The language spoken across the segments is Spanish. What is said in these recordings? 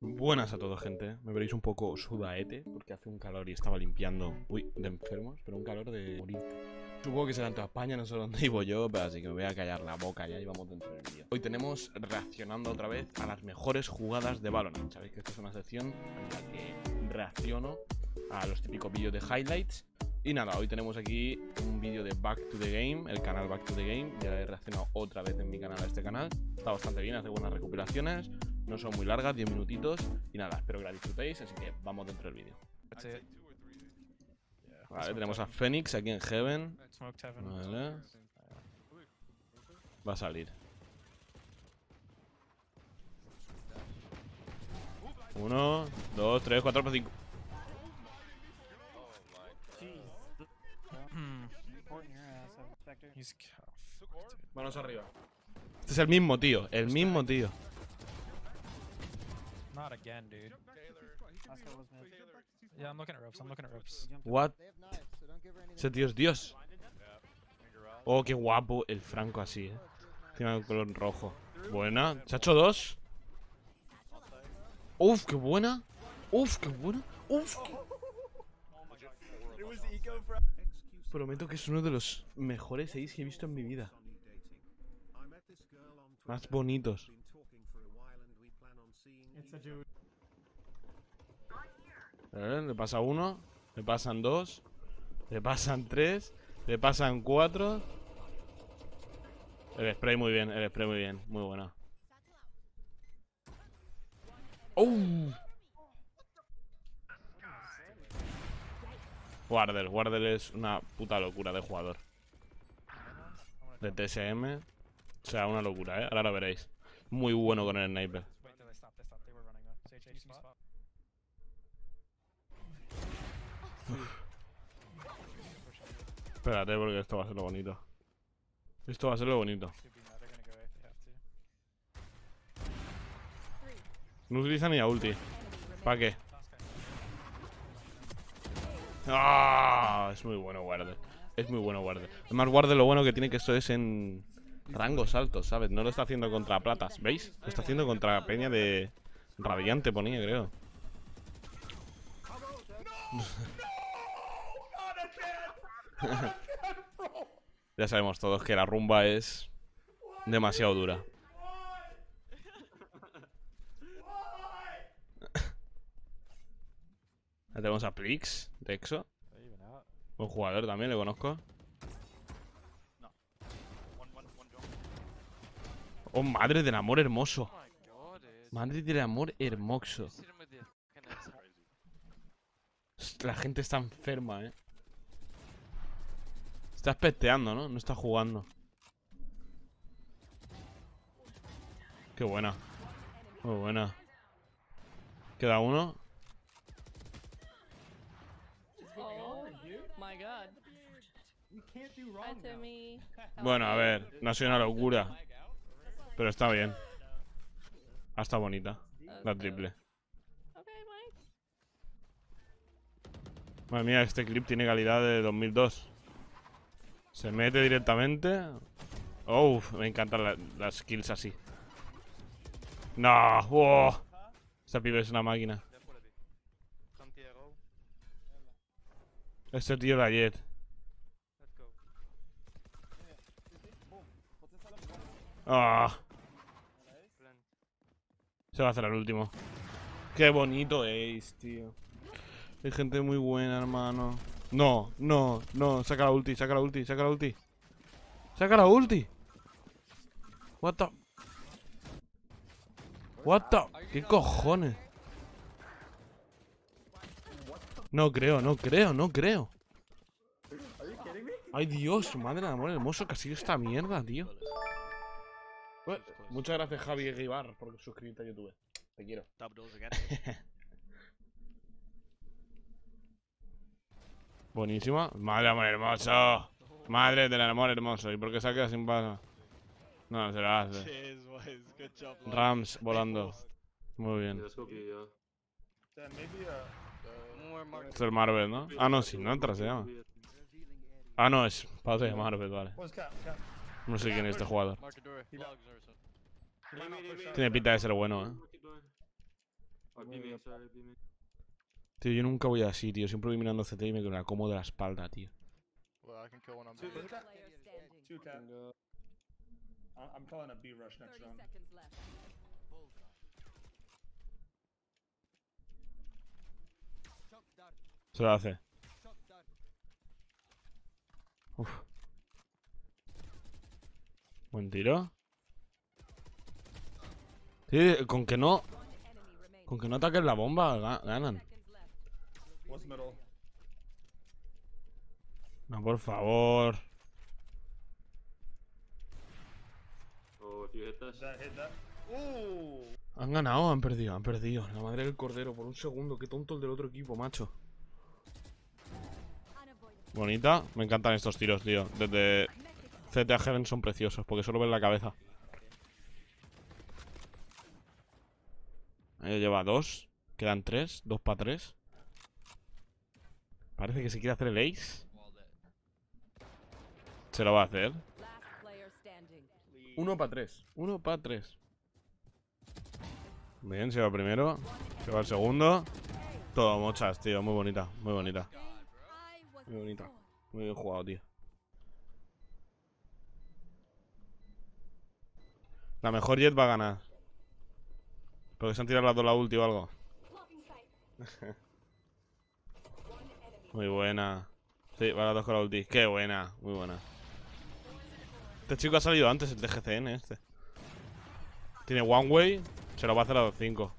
Buenas a todos, gente. Me veréis un poco sudaete porque hace un calor y estaba limpiando. Uy, de enfermos, pero un calor de morirte. Supongo que será en toda España, no sé dónde vivo yo, pero así que me voy a callar la boca ya y vamos dentro del vídeo. Hoy tenemos reaccionando otra vez a las mejores jugadas de Valorant. Sabéis que esta es una sección en la que reacciono a los típicos vídeos de highlights. Y nada, hoy tenemos aquí un vídeo de Back to the Game, el canal Back to the Game. Ya he reaccionado otra vez en mi canal a este canal. Está bastante bien, hace buenas recuperaciones. No son muy largas, 10 minutitos. Y nada, espero que la disfrutéis, así que vamos dentro del vídeo. Vale, tenemos a Phoenix aquí en Heaven. Vale. Va a salir. Uno, dos, tres, cuatro, cinco. Manos arriba. Este es el mismo tío, el mismo tío. Not again, dude. Yeah, I'm looking at ropes. I'm looking at ropes. What? Ese tío es Dios. Oh, qué guapo el Franco así, eh. Tiene el color rojo. Buena. Se ha hecho dos. Uf, qué buena. Uf, qué buena. Uf. qué- Prometo que es uno de los mejores seis que he visto en mi vida. Más bonitos. Le pasa uno, le pasan dos, le pasan tres, le pasan cuatro. El spray muy bien, el spray muy bien, muy buena. ¡Oh! Wardell, Wardell es una puta locura de jugador. De TSM. O sea, una locura, ¿eh? Ahora lo veréis. Muy bueno con el sniper. Spot. Espérate, porque esto va a ser lo bonito. Esto va a ser lo bonito. No utiliza ni a ulti. ¿Para qué? ¡Ah! Es muy bueno Wardell. Es muy bueno Wardell. Además, Wardell lo bueno que tiene que esto es en rangos altos, ¿sabes? No lo está haciendo contra platas, ¿veis? Lo está haciendo contra peña de radiante, ponía, creo. ya sabemos todos que la rumba es demasiado dura. Ya tenemos a Prix, de EXO. Buen jugador también, le conozco. Oh, madre del amor hermoso. Madre del amor hermoso. La gente está enferma, eh. Está pesteando, ¿no? No está jugando. Qué buena. Muy buena. Queda uno. Oh Bueno, a ver. No ha sido una locura. Pero está bien. Ah, está bonita. La triple. Madre mía, este clip tiene calidad de 2002. Se mete directamente. Oh, me encantan la- las kills así. No, wow. Esta pibe es una máquina. Este tío era Jet. Ah. Se va a hacer el último. Qué bonito es, tío. Hay gente muy buena, hermano. No, no, no. Saca la ulti, saca la ulti, saca la ulti. Saca la ulti. What the... What the... ¿Qué cojones? No creo, no creo, no creo. Ay, Dios, madre de amor hermoso que ha sido esta mierda, tío. Bueno, muchas gracias, Javi Guibar, por suscribirte a YouTube. Te quiero. Buenísima. Madre del amor hermoso. Madre del amor hermoso. ¿Y por qué se ha quedado sin bala? No, se la hace. Rams volando. Muy bien. Esto es el Marvel, ¿no? Ah, no, sin otra se llama. Ah, no, es padre de Marvel, vale. No sé quién es este jugador. Tiene pinta de ser bueno, ¿eh? Tío, yo nunca voy así, tío. Siempre voy mirando CT y me la como de la espalda, tío. Well, I can kill one on Two, B. cat. Player standing. Two cat. I- I'm calling a B rush next 30 round. seconds left. Se lo hace. Uf. Buen tiro. Sí, con que no. Con que no ataquen la bomba, ga- ganan. No, por favor. Han ganado, han perdido, han perdido. La madre del cordero, por un segundo. Qué tonto el del otro equipo, macho. Bonita. Me encantan estos tiros, tío. Desde CT a Heaven son preciosos, porque solo ven la cabeza. Ahí lleva dos. Quedan tres. Dos para tres. Parece que se quiere hacer el ace. Se lo va a hacer. Uno para tres. Uno para tres. Bien, se va primero. Se va el segundo. Todo mochas, tío. Muy bonita, muy bonita. Muy bonita. Muy bien jugado, tío. La mejor Jet va a ganar. Porque se han tirado las dos la ulti o algo. Muy buena. Sí, va las dos con la ulti. Qué buena, muy buena. Este chico ha salido antes, el de GCN este. Tiene one way, se lo va a hacer a los 5.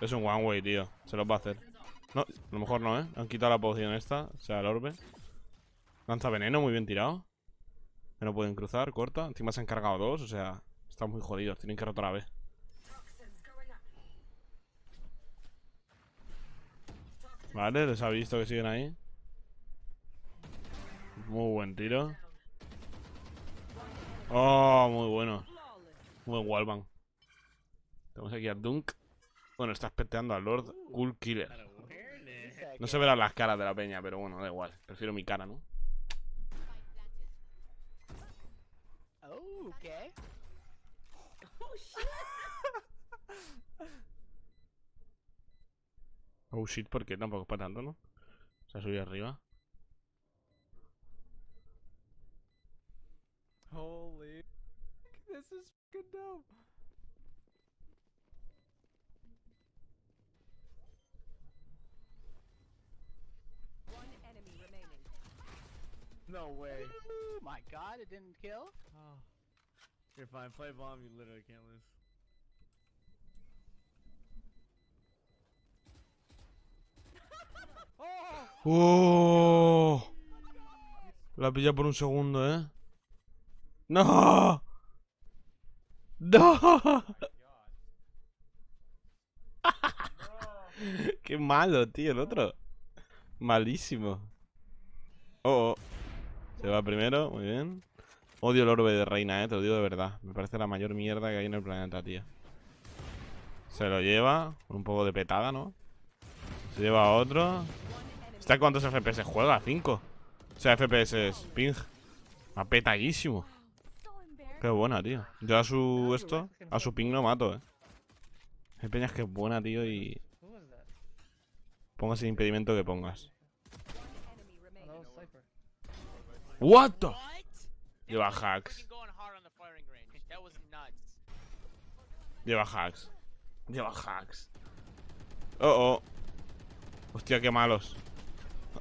Es un one way, tío. Se lo va a hacer. No, a lo mejor no, ¿eh? Han quitado la poción esta, o sea, el orbe. Lanza veneno, muy bien tirado. No pueden cruzar, corta. Encima se han cargado dos, o sea, están muy jodidos. Tienen que rotar a B. Vale, les ha visto que siguen ahí. Muy buen tiro. Oh, muy bueno. Muy wallbang. Tenemos aquí a Dunk. Bueno, está espeteando al Lord Cool Killer. No se verán las caras de la peña, pero bueno, da igual. Prefiero mi cara, ¿no? Oh, okay. Oh shit, oh, porque tampoco es para tanto, ¿no? Se ha subido arriba. Holy. This is fucking dope. One enemy remaining. No way. Ooh, my god, it didn't kill? Oh. You're fine. Play bomb. You literally can't lose. ¡Oh! La pilla por un segundo, ¿eh? ¡No! ¡No! ¡Qué malo, tío, el otro! Malísimo. Oh, oh. Se va primero, muy bien. Odio el orbe de reina, eh, te lo digo de verdad. Me parece la mayor mierda que hay en el planeta, tío. Se lo lleva, con un poco de petada, ¿no? Se lleva a otro. ¿Está cuántos FPS juega? 5. O sea, FPS es ping. Va petadísimo. Qué buena, tío. Yo a su esto, a su ping no mato, eh. Hay peñas que es buena, tío, y pongas el impedimento que pongas. What the? Lleva hacks. Lleva hacks. Lleva hacks. Oh, oh. Hostia, qué malos.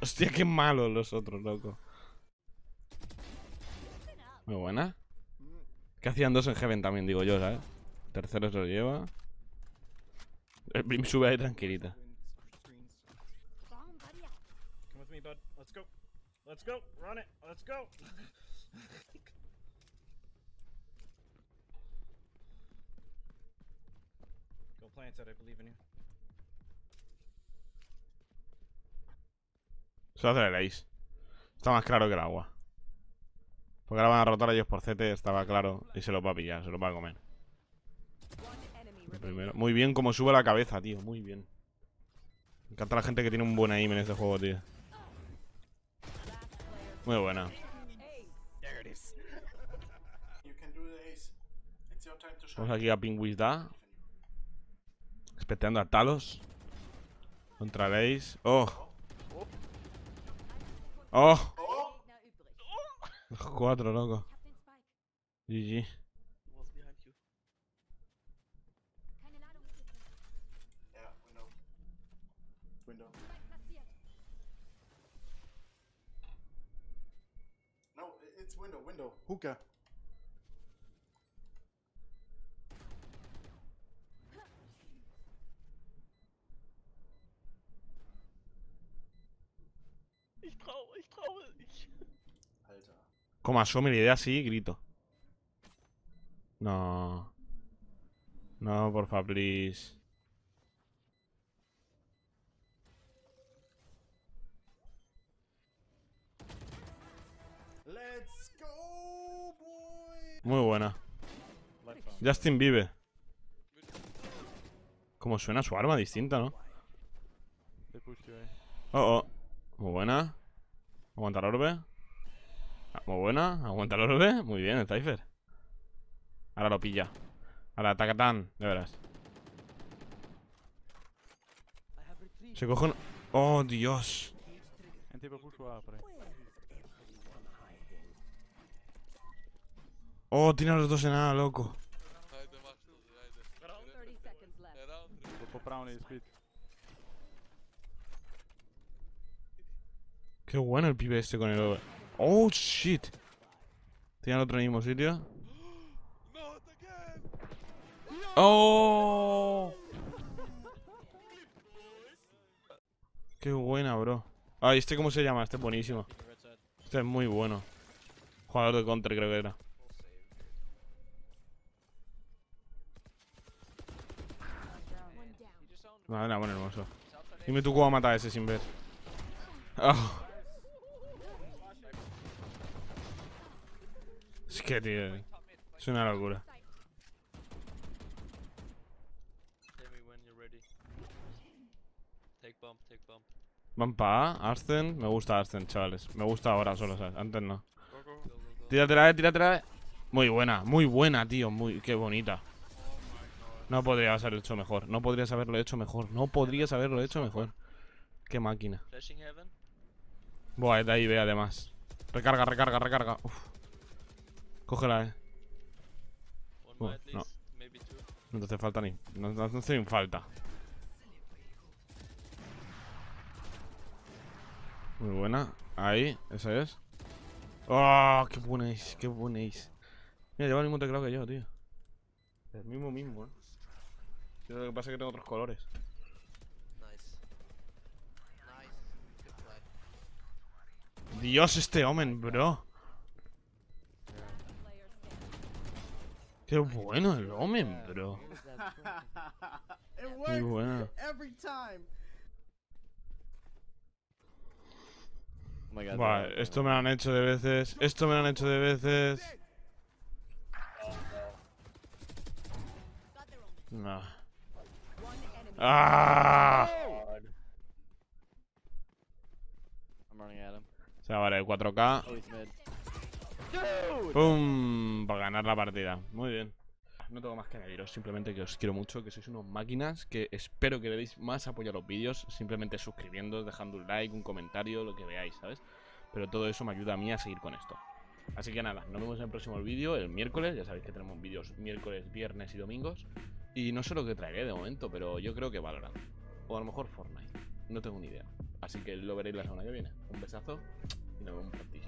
Hostia, qué malos los otros, loco. Muy buena. Que hacían dos en Heaven también, digo yo, ¿sabes? Tercero se lo lleva. El Brim sube ahí tranquilita. Come with me, bud. Let's go. Let's go. Run it. Let's go. Go plant it. I believe in you. Se va a hacer el ace. Está más claro que el agua. Porque ahora van a rotar ellos por CT, estaba claro. Y se lo va a pillar, se lo va a comer. Primero. Muy bien como sube la cabeza, tío. Muy bien. Me encanta la gente que tiene un buen aim en este juego, tío. Muy buena. Vamos aquí a Pingwis Da. Respeteando a Talos. Contra Leis. ¡Oh! ¡Oh! Los cuatro, loco. GG. Window, window. Hookah. Ich traue, ich traue. Ich. Alter. Como asome la idea así, grito. No. No, porfa, please. Let's go, boy. Muy buena. Justin vive. Como suena su arma distinta, ¿no? Eh? Oh, oh. Muy buena. Aguanta el orbe. Ah, Muy buena. Aguanta el orbe. Muy bien, el Cypher. Ahora lo pilla. Ahora, tacatán. De veras. Se coge un... Oh, Dios. Oh, tiene a los dos en nada, loco. Qué bueno el pibe este con el orbe. Oh, shit. Tiene otro en el mismo sitio. Oh. Qué buena, bro. Ah, ¿este cómo se llama? Este es buenísimo. Este es muy bueno. Jugador de counter creo que era. Vale, era bueno, hermoso. Dime tú cómo mata a ese sin ver. Ah. Es que, tío. Es una locura. Van A. Me gusta Arsen, chavales. Me gusta ahora solo, ¿sabes? Antes no. Tíratela, eh, tíratela. eh. Muy buena, muy buena, tío. Muy, qué bonita. No podrías haberlo hecho mejor. No podrías haberlo hecho mejor. No podrías haberlo hecho mejor. Qué máquina. Buah, de ahí ve además. Recarga, recarga, recarga. Uf. Cógela, eh. Oh, at no. No te hace falta ni. No, no, no hace ni falta. Muy buena. Ahí, esa es. ¡Oh! ¡Qué buena es! ¡Qué buena es! Mira, lleva el mismo teclado que yo, tío. El mismo mismo, eh. Lo que pasa es que tengo otros colores. Dios, este Omen, bro. Qué bueno el Omen, bro. Muy bueno. every time. Oh my god. Buah, esto me lo han hecho de veces. Esto me lo han hecho de veces. No. ¡Ah! I'm running at him. Se va a valer 4K. ¡Pum! Para ganar la partida. Muy bien. No tengo más que añadiros, simplemente que os quiero mucho, que sois unos máquinas, que espero que le deis más apoyo a los vídeos, simplemente suscribiendo, dejando un like, un comentario, lo que veáis, ¿sabes? Pero todo eso me ayuda a mí a seguir con esto. Así que nada, nos vemos en el próximo vídeo, el miércoles, ya sabéis que tenemos vídeos miércoles, viernes y domingos. Y no sé lo que traeré de momento, pero yo creo que Valorant. O a lo mejor Fortnite, no tengo ni idea. Así que lo veréis la semana que viene. Un besazo y nos vemos prontísimo.